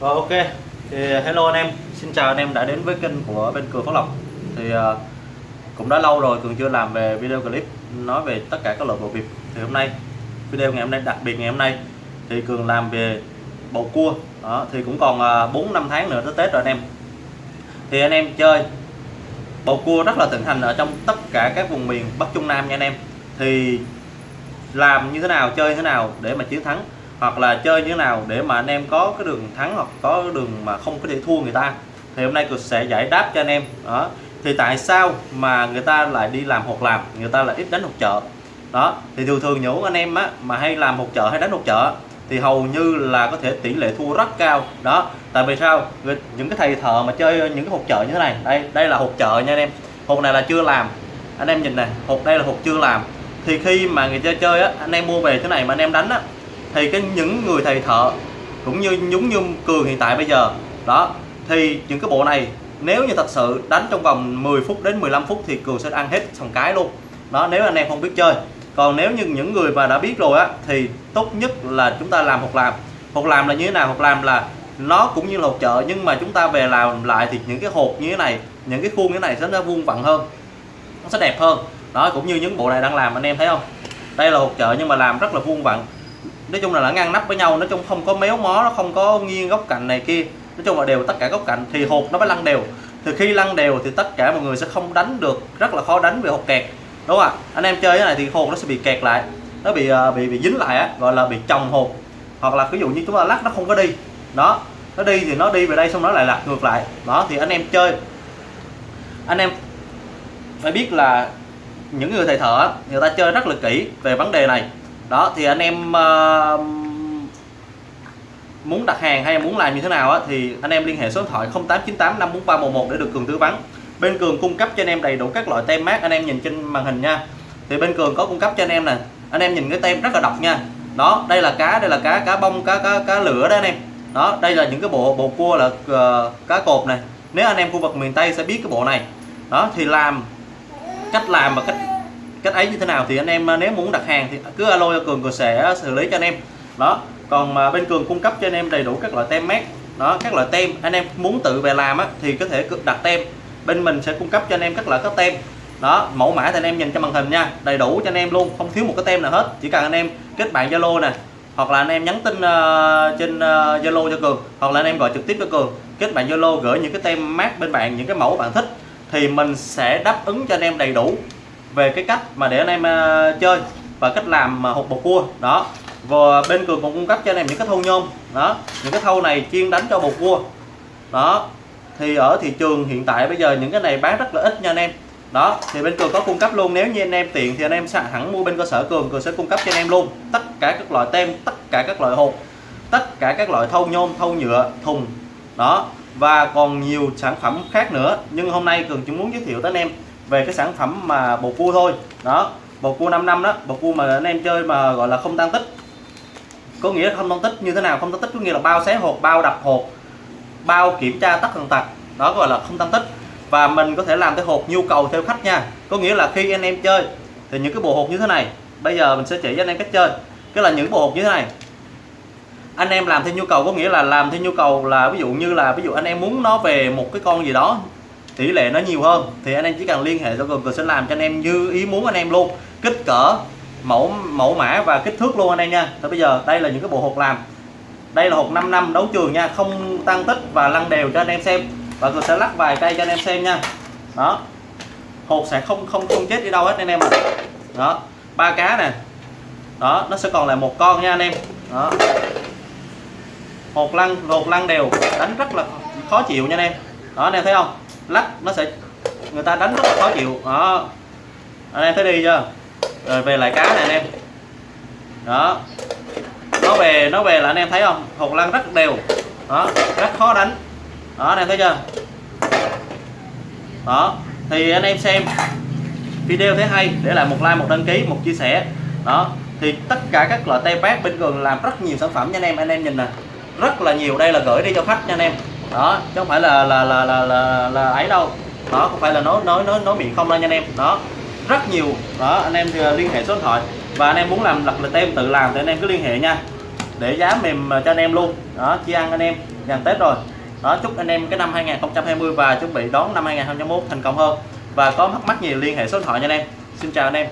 Rồi ok. Thì uh, hello anh em. Xin chào anh em đã đến với kênh của bên Cường Phước Lộc. Thì uh, cũng đã lâu rồi Cường chưa làm về video clip nói về tất cả các loại bộ vịt thì hôm nay video ngày hôm nay đặc biệt ngày hôm nay thì Cường làm về bầu cua. Đó thì cũng còn à, uh, 4 năm tháng nữa tới Tết rồi anh em. Thì anh em chơi bầu cua rất là thịnh hành ở trong tất cả các vùng miền Bắc Trung Nam nha anh em. Thì làm như thế nào chơi như thế nào để mà chiến thắng? Hoặc là chơi như thế nào để mà anh em có cái đường thắng hoặc có đường mà không có thể thua người ta. Thì hôm nay tôi sẽ giải đáp cho anh em. Đó. Thì tại sao mà người ta lại đi làm hột làm? Người ta lại ít đánh hột chợ. Đó. Thì thường thường những anh em á, mà hay làm hột chợ hay đánh hột chợ thì hầu như là có thể tỷ lệ thua rất cao. Đó. Tại vì sao? Những cái thầy thợ mà chơi những cái hột chợ như thế này, đây đây là hột chợ nha anh em. Hột này là chưa làm. Anh em nhìn này hột đây là hột chưa làm. Thì khi mà người chơi chơi á, anh em mua về thế này mà anh em đánh á thì cái những người thầy thợ cũng như nhúng như cường hiện tại bây giờ, đó, thì những cái bộ này nếu như thật sự đánh trong vòng 10 phút đến 15 phút thì cường sẽ ăn hết xong cái luôn. Đó, nếu anh em không biết chơi. Còn nếu như những người mà đã biết rồi á, thì tốt nhất là chúng ta làm hoặc làm. Hoặc làm là như thế nào? Hoặc làm là nó cũng như là hột chợ nhưng mà chúng ta về làm lại thì những cái hột như thế này, những cái khuôn như thế này sẽ nó vuông vặn hơn, nó sẽ đẹp hơn. Đó, cũng như những bộ này đang làm, anh em thấy không? Đây là hột chợ nhưng mà làm rất là vuông vặn nói chung là nó ngăn nắp với nhau, nói chung không có méo mó, nó không có nghiêng góc cạnh này kia. Nói chung là đều tất cả góc cạnh thì hột nó mới lăn đều. Thì khi lăn đều thì tất cả mọi người sẽ không đánh được, rất là khó đánh về hột kẹt. Đúng không ạ? Anh em chơi cái này thì hột nó sẽ bị kẹt lại. Nó bị à, bị bị dính lại á, gọi là bị chồng hột hoặc là ví dụ như chúng ta lắc nó không có đi. Đó, nó đi thì nó đi về đây xong nó lại lật ngược lại. Đó, thì anh em chơi. Anh em phải biết là những người thầy thợ người ta chơi rất là kỹ về vấn đề này đó thì anh em uh, muốn đặt hàng hay muốn làm như thế nào á, thì anh em liên hệ số điện thoại 0898 54311 để được Cường tư vấn bên Cường cung cấp cho anh em đầy đủ các loại tem mát anh em nhìn trên màn hình nha. Thì bên Cường có cung cấp cho anh em nè anh em nhìn cái tem rất là độc nha. Đó đây là cá đây là cá cá bông cá cá cá lửa đó anh em. Đó đây là những cái bộ bộ cua là uh, cá cột này. Nếu anh em khu vực miền Tây sẽ biết cái bộ này. Đó thì làm cách làm và cách cách ấy như thế nào thì anh em à, nếu muốn đặt hàng thì cứ alo cho cường cường sẽ xử lý cho anh em. Đó còn mà bên cường cung cấp cho anh em đầy đủ các loại tem mát đó các loại tem anh em muốn tự về làm á, thì có thể đặt tem. Bên mình sẽ cung cấp cho anh em các loại các tem. Đó mẫu mã thì anh em nhìn cho màn hình nha đầy đủ cho anh em luôn không thiếu một cái tem nào hết. Chỉ cần anh em kết bạn zalo nè hoặc là anh em nhắn tin uh, trên à, zalo uh, cho cường hoặc là anh em gọi trực tiếp cho cường kết bạn zalo gửi những cái tem mát bên bạn những cái mẫu bạn thích thì mình sẽ đáp ứng cho anh em đầy đủ về cái cách mà để anh em à, chơi và cách làm uh, hột bột cua. Đó. Và bên cường còn cung cấp cho anh em những cái thâu nhôm. Đó. Những cái thâu này chuyên đánh cho bột cua. Đó. Thì ở thị trường hiện tại bây giờ những cái này bán rất là ít nha anh em. Đó. Thì bên cường có cung cấp luôn. Nếu như anh em tiện thì anh em hẳn mua bên cơ sở cường. Cường sẽ cung cấp cho anh em luôn. Tất cả các loại tem tất cả các loại hộp tất cả các loại thâu nhôm thâu nhựa thùng. Đó. Và còn nhiều sản phẩm khác nữa. Nhưng hôm nay cường chỉ muốn giới thiệu tới anh em về cái sản phẩm mà bột cua thôi. Đó bột cua 5 năm đó bột cua mà anh em chơi mà gọi là không tăng tích. Có nghĩa không tăng tích như thế nào? Không tăng tích có nghĩa là bao xé hột bao đập hột bao kiểm tra tắt thần tật. Đó gọi là không tăng tích. Và mình có thể làm cái hột nhu cầu theo khách nha. Có nghĩa là khi anh em chơi thì những cái bộ hột như thế này, bây giờ mình sẽ chỉ cho anh em cách chơi. Cái là những bộ hột như thế này. Anh em làm theo nhu cầu, có nghĩa là làm theo nhu cầu là ví dụ như là ví dụ anh em muốn nó về một cái con gì đó tỷ lệ nó nhiều hơn, thì anh em chỉ cần liên hệ cho cường cường sẽ làm cho anh em như ý muốn anh em luôn. Kích cỡ, mẫu mẫu mã và kích thước luôn anh em nha. Thì bây giờ, đây là những cái bộ hột làm. Đây là hột 5 năm đấu trường nha, không tăng tích và lăn đều cho anh em xem. Và cường sẽ lắc vài cây cho anh em xem nha. Đó. Hột sẽ không không không chết đi đâu hết anh em ạ. À. đó. Ba cá nè. Đó, nó sẽ còn lại một con nha anh em. Đó. Hột lăn hột lăn đều. Đánh rất là khó chịu nha anh em. Đó, anh em thấy không? Lắc, nó sẽ người ta đánh rất là khó chịu. Đó. Anh em thấy đi chưa? Rồi về lại cá này anh em. Đó. Nó về nó về là anh em thấy không? Hột lăn rất đều. Đó. Rất khó đánh. Đó, anh em thấy chưa? Đó. Thì anh em xem video thấy hay, để lại một like, một đăng ký, một chia sẻ. Đó. Thì tất cả các loại tay bát bên cường làm rất nhiều sản phẩm nha anh em. Anh em nhìn nè. Rất là nhiều. Đây là gửi đi cho khách nha anh em đó chứ không phải là là là là là, là ấy đâu. Đó không phải là nói nói nói nói miệng không đâu nha anh em. Đó rất nhiều. Đó anh em thì liên hệ số điện thoại. Và anh em muốn làm lập lịch tem tự làm thì anh em cứ liên hệ nha. Để giá mềm ờ, cho anh em luôn. Đó chi ăn anh em. Gần Tết rồi. Đó chúc anh em cái năm 2020 và chuẩn bị đón năm 2021 thành công hơn. Và có mắc mắc gì liên hệ số điện thoại nha anh em. Xin chào anh em.